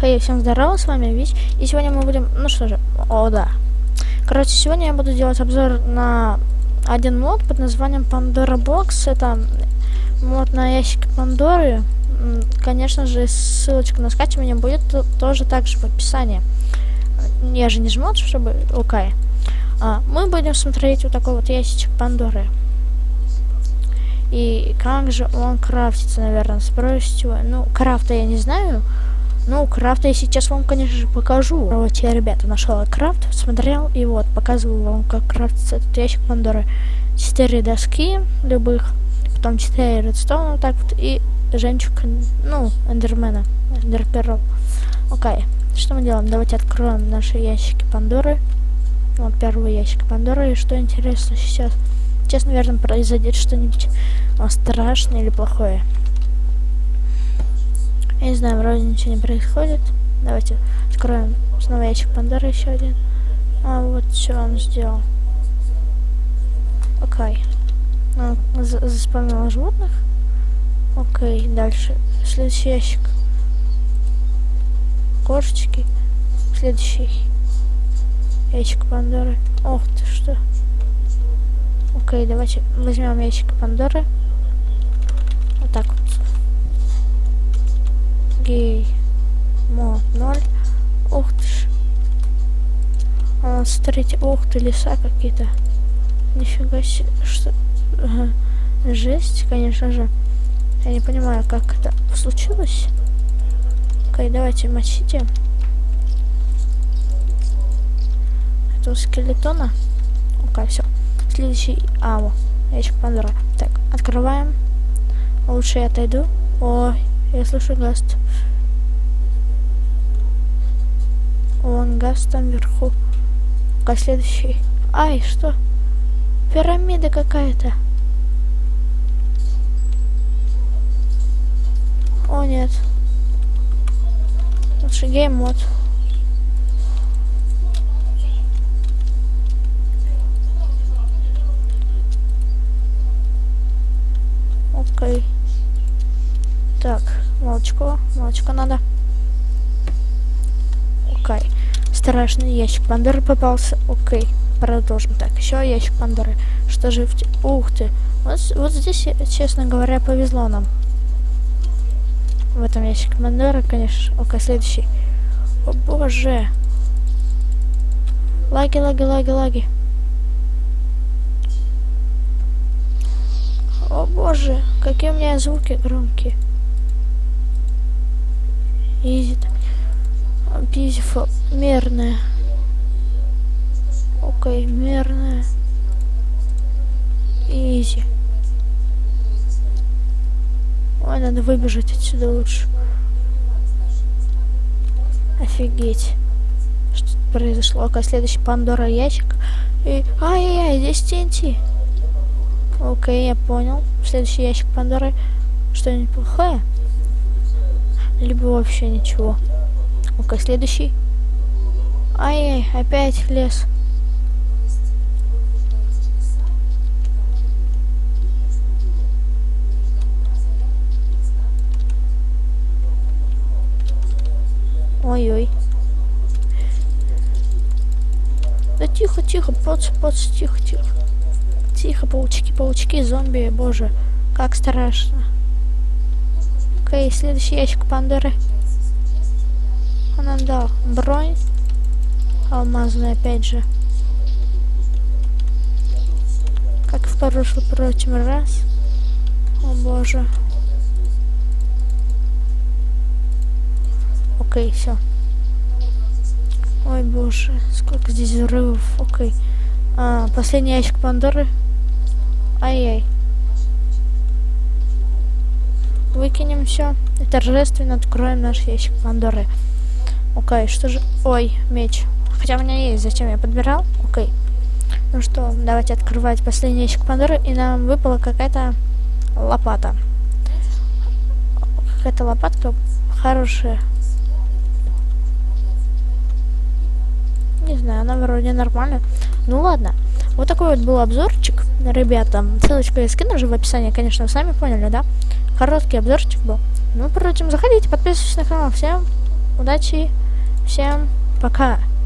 Хей, всем здорово, с вами Вич, и сегодня мы будем, ну что же, о да. Короче, сегодня я буду делать обзор на один мод под названием Pandora Box. Это мод на ящик Пандоры. Конечно же, ссылочка на скачивание будет тоже также в описании. Я же не жмот, чтобы... Окей. А, мы будем смотреть вот такой вот ящичек Пандоры. И как же он крафтится, наверное, спросите вы. Ну, крафта я не знаю. Ну, крафта я сейчас вам, конечно же, покажу. Вот я, ребята, нашел крафт, смотрел, и вот, показываю вам, как крафтится этот ящик Пандоры. Четыре доски любых, потом четыре редстоуна, вот так вот, и жемчуг, ну, эндермена, эндерперл. Окей, что мы делаем? Давайте откроем наши ящики Пандоры. Вот первый ящик Пандоры, и что интересно сейчас? Сейчас, наверное, произойдет что-нибудь страшное или плохое. Знаю, вроде ничего не происходит. Давайте откроем снова ящик Пандоры еще один. А вот что он сделал. Окей. Он заспавнил животных. Окей, дальше. Следующий ящик. Кошечки. Следующий ящик Пандоры. Ох ты что. Окей, давайте возьмем ящик Пандоры. Вот так вот гей мод 0 ух ты ж а, смотрите ух ты леса какие-то. Нифига себе что ага. жесть конечно же. Я не понимаю как это случилось. Окей давайте мочите. Этого скелетона. Окей все следующий. Ау ящик пандора. Так открываем. Лучше я отойду. Ой я слышу гаст. Вон гаст там вверху. А следующий. Ай, что? Пирамида какая-то. О, нет. Лучше game mode. Окей. Так, молочко, молочко надо. Окей. Страшный ящик Пандоры попался. Окей. Продолжим. Так, еще ящик Пандоры. Что же в... Ух ты. Вот, вот здесь, честно говоря, повезло нам. В этом ящике Пандоры, конечно. Окей, следующий. О боже. Лаги, лаги, лаги, лаги. О боже, какие у меня звуки громкие. Изи. Beautiful. Мерная. Окей, мерная. Изи. Ой, надо выбежать отсюда лучше. Офигеть. Что произошло? Окей, следующий Пандора ящик. И... Ай-яй-яй, здесь TNT. Окей, я понял. Следующий ящик Пандоры. Что-нибудь плохое? либо вообще ничего. Ну-ка, следующий. Ай-яй, опять лес. Ой-ой. Да тихо, тихо, поц, поц, тихо, тихо. Тихо, паучки, паучки, зомби, боже, как страшно. Окей, следующий ящик Пандоры. Он нам дал бронь. Алмазная, опять же. Как в прошлый прошлый раз. О боже. Окей, все. Ой боже, сколько здесь взрывов. Окей. А, последний ящик Пандоры. Ай-яй. Выкинем все. И торжественно откроем наш ящик Пандоры. Окей, что же... Ой, меч. Хотя у меня есть, зачем я подбирал? Окей. Ну что, давайте открывать последний ящик Пандоры. И нам выпала какая-то лопата. Какая-то лопатка хорошая. Не знаю, она вроде нормально. Ну ладно. Вот такой вот был обзорчик, ребята. Ссылочку я скину уже в описании, конечно, вы сами поняли, да? Короткий обзорчик был. Ну, впрочем, заходите, подписывайтесь на канал. Всем удачи, всем пока.